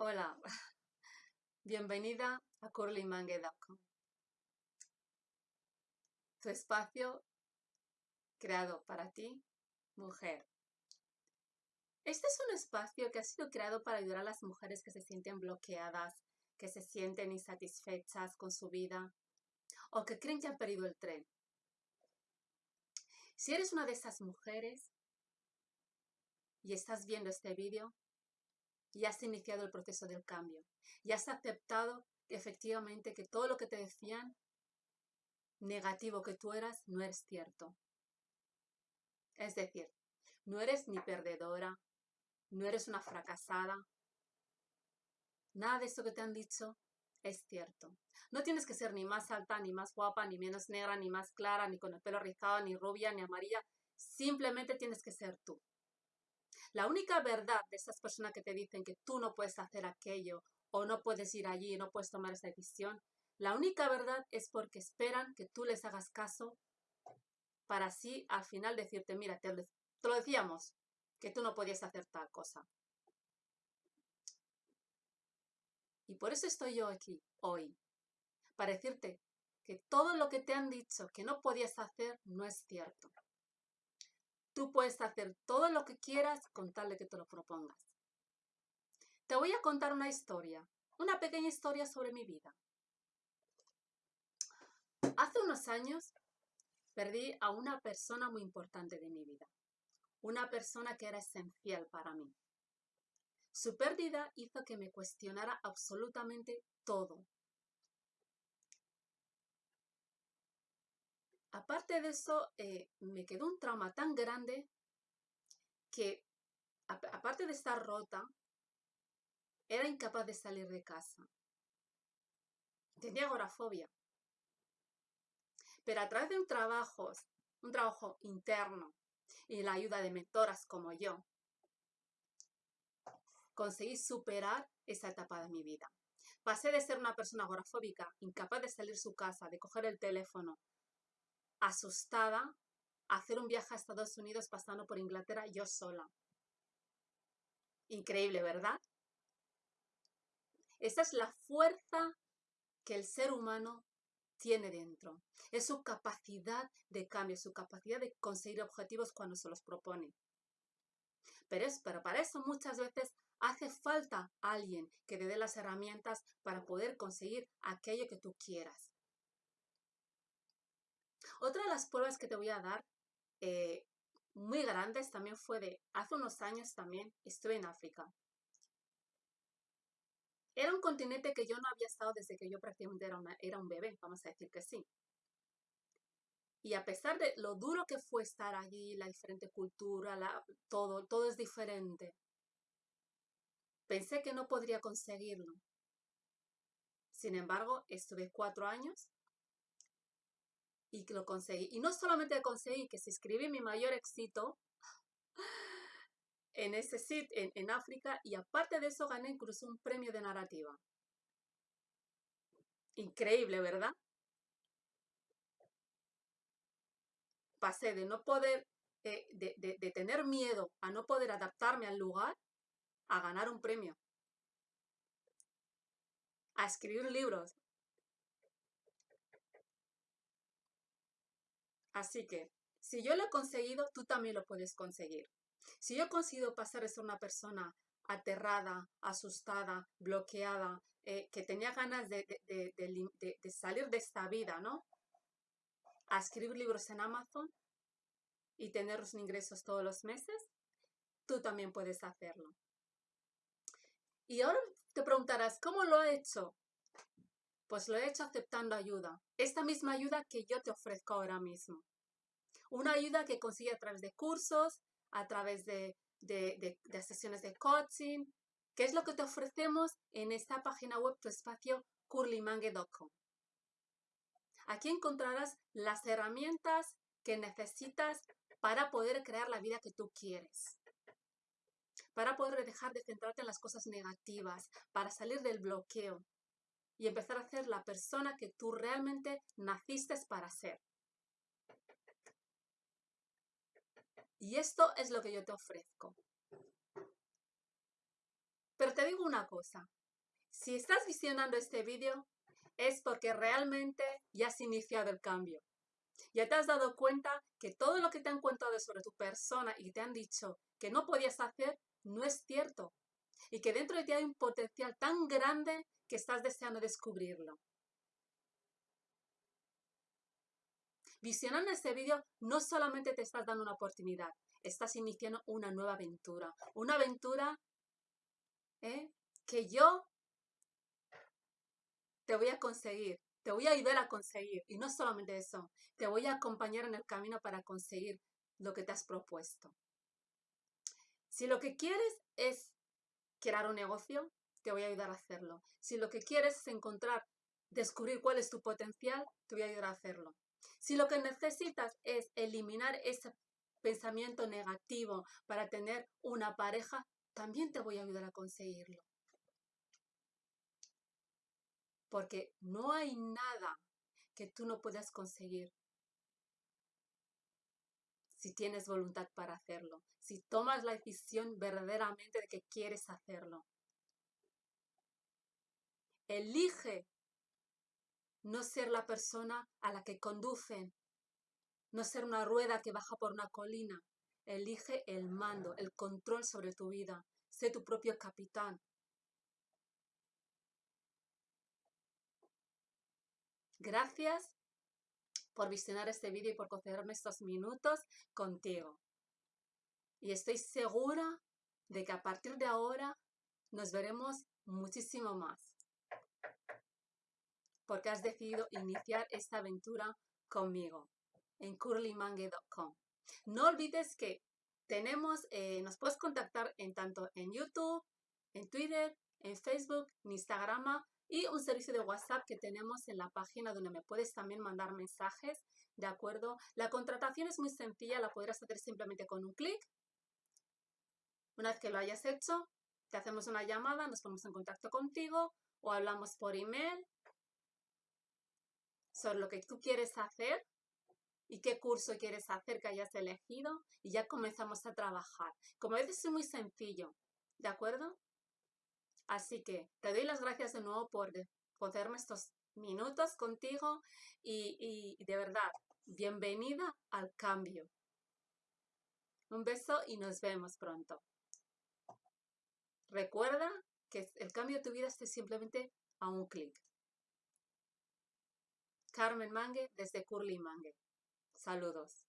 Hola, bienvenida a curlymangue.com, tu espacio creado para ti, mujer. Este es un espacio que ha sido creado para ayudar a las mujeres que se sienten bloqueadas, que se sienten insatisfechas con su vida o que creen que han perdido el tren. Si eres una de esas mujeres y estás viendo este vídeo, y has iniciado el proceso del cambio. Y has aceptado efectivamente que todo lo que te decían negativo que tú eras no es cierto. Es decir, no eres ni perdedora, no eres una fracasada. Nada de eso que te han dicho es cierto. No tienes que ser ni más alta, ni más guapa, ni menos negra, ni más clara, ni con el pelo rizado, ni rubia, ni amarilla. Simplemente tienes que ser tú. La única verdad de esas personas que te dicen que tú no puedes hacer aquello o no puedes ir allí no puedes tomar esa decisión, la única verdad es porque esperan que tú les hagas caso para así al final decirte, mira, te, lo decíamos, que tú no podías hacer tal cosa. Y por eso estoy yo aquí hoy, para decirte que todo lo que te han dicho que no podías hacer no es cierto. Tú puedes hacer todo lo que quieras con tal de que te lo propongas. Te voy a contar una historia, una pequeña historia sobre mi vida. Hace unos años perdí a una persona muy importante de mi vida, una persona que era esencial para mí. Su pérdida hizo que me cuestionara absolutamente todo, Aparte de eso, eh, me quedó un trauma tan grande que, aparte de estar rota, era incapaz de salir de casa. Tenía agorafobia. Pero a través de un trabajo, un trabajo interno y la ayuda de mentoras como yo, conseguí superar esa etapa de mi vida. Pasé de ser una persona agorafóbica, incapaz de salir de su casa, de coger el teléfono, asustada hacer un viaje a Estados Unidos pasando por Inglaterra yo sola. Increíble, ¿verdad? Esa es la fuerza que el ser humano tiene dentro. Es su capacidad de cambio, su capacidad de conseguir objetivos cuando se los propone. Pero, es, pero para eso muchas veces hace falta alguien que te dé las herramientas para poder conseguir aquello que tú quieras. Otra de las pruebas que te voy a dar, eh, muy grandes, también fue de hace unos años también estuve en África. Era un continente que yo no había estado desde que yo prácticamente era, era un bebé, vamos a decir que sí. Y a pesar de lo duro que fue estar allí, la diferente cultura, la, todo, todo es diferente, pensé que no podría conseguirlo. Sin embargo, estuve cuatro años y lo conseguí. Y no solamente conseguí, que se escribí mi mayor éxito en ese sitio, en, en África, y aparte de eso gané incluso un premio de narrativa. Increíble, ¿verdad? Pasé de no poder, eh, de, de tener miedo a no poder adaptarme al lugar, a ganar un premio. A escribir libros, Así que, si yo lo he conseguido, tú también lo puedes conseguir. Si yo he conseguido pasar de ser una persona aterrada, asustada, bloqueada, eh, que tenía ganas de, salir de esta vida, ¿no? A escribir libros en Amazon y tener los ingresos todos los meses, tú también puedes hacerlo. Y ahora te preguntarás, ¿cómo lo he hecho? Pues lo he hecho aceptando ayuda. Esta misma ayuda que yo te ofrezco ahora mismo. Una ayuda que consigue a través de cursos, a través de, sesiones de coaching, que es lo que te ofrecemos en esta página web, tu espacio curlymangue.com. Aquí encontrarás las herramientas que necesitas para poder crear la vida que tú quieres. Para poder dejar de centrarte en las cosas negativas, para salir del bloqueo y empezar a ser la persona que tú realmente naciste para ser. Y esto es lo que yo te ofrezco. Pero te digo una cosa, si estás visionando este vídeo es porque realmente ya has iniciado el cambio. Ya te has dado cuenta que todo lo que te han contado sobre tu persona y te han dicho que no podías hacer no es cierto. Y que dentro de ti hay un potencial tan grande que estás deseando descubrirlo. Visionando este vídeo no solamente te estás dando una oportunidad, estás iniciando una nueva aventura. Una aventura ¿eh? que yo te voy a conseguir, te voy a ayudar a conseguir. Y no solamente eso, te voy a acompañar en el camino para conseguir lo que te has propuesto. Si lo que quieres es crear un negocio, te voy a ayudar a hacerlo. Si lo que quieres es encontrar, descubrir cuál es tu potencial, te voy a ayudar a hacerlo. Si lo que necesitas es eliminar ese pensamiento negativo para tener una pareja, también te voy a ayudar a conseguirlo. Porque no hay nada que tú no puedas conseguir si tienes voluntad para hacerlo, si tomas la decisión verdaderamente de que quieres hacerlo. Elige no ser la persona a la que conducen, no ser una rueda que baja por una colina. Elige el mando, el control sobre tu vida. Sé tu propio capitán. Gracias por visionar este vídeo y por concederme estos minutos contigo. Y estoy segura de que a partir de ahora nos veremos muchísimo más. Porque has decidido iniciar esta aventura conmigo en curlymangue.com. No olvides que tenemos, eh, nos puedes contactar en tanto en YouTube, en Twitter, en Facebook, en Instagram y un servicio de WhatsApp que tenemos en la página donde me puedes también mandar mensajes, ¿de acuerdo? La contratación es muy sencilla, la podrás hacer simplemente con un clic. Una vez que lo hayas hecho, te hacemos una llamada, nos ponemos en contacto contigo o hablamos por email sobre lo que tú quieres hacer y qué curso quieres hacer que hayas elegido y ya comenzamos a trabajar. Como ves, es muy sencillo, ¿de acuerdo? Así que te doy las gracias de nuevo por poderme estos minutos contigo y, y de verdad, bienvenida al cambio. Un beso y nos vemos pronto. Recuerda que el cambio de tu vida es simplemente a un clic. Carmen Mangue desde Curly Mangue. Saludos.